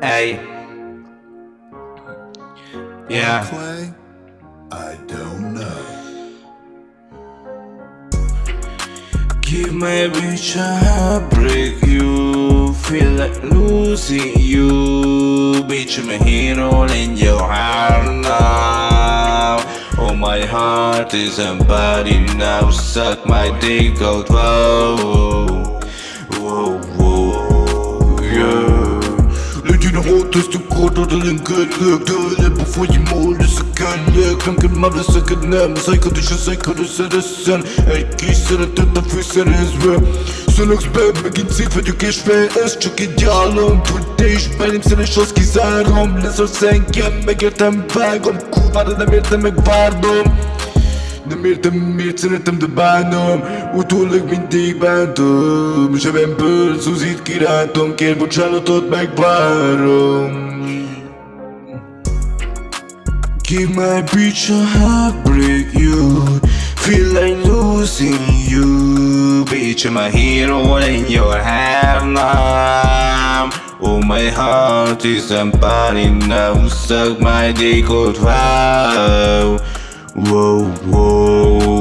Hey. Yeah. Clay? I don't know. Give my bitch a heartbreak You feel like losing you Bitch I'm a hero in your heart now Oh my heart is body now Suck my dick out Whoa Whoa whoa Rotes du kort og det lynger løk Dører på forrige mål, så kan jeg Klanker meg ved søkken ned Men seg kan du ikke se hva du ser det sen Jeg kiser at dette fyser en svø meg en for du kan sve Jeg skal ikke gjøre om for det er ikke mening Selv en kiosk i særom Leser seng hjem, Demirdim mir sırtımda bandım Utulluk mindig bandım Şebem pır suzit kiratom Ker buçalı tutmak varım Give my bitch a heartbreak you Feel like losing you. Bitch I'm a hero in your halftime. half Oh my heart is a empty now Suck my dick out wow. Whoa whoa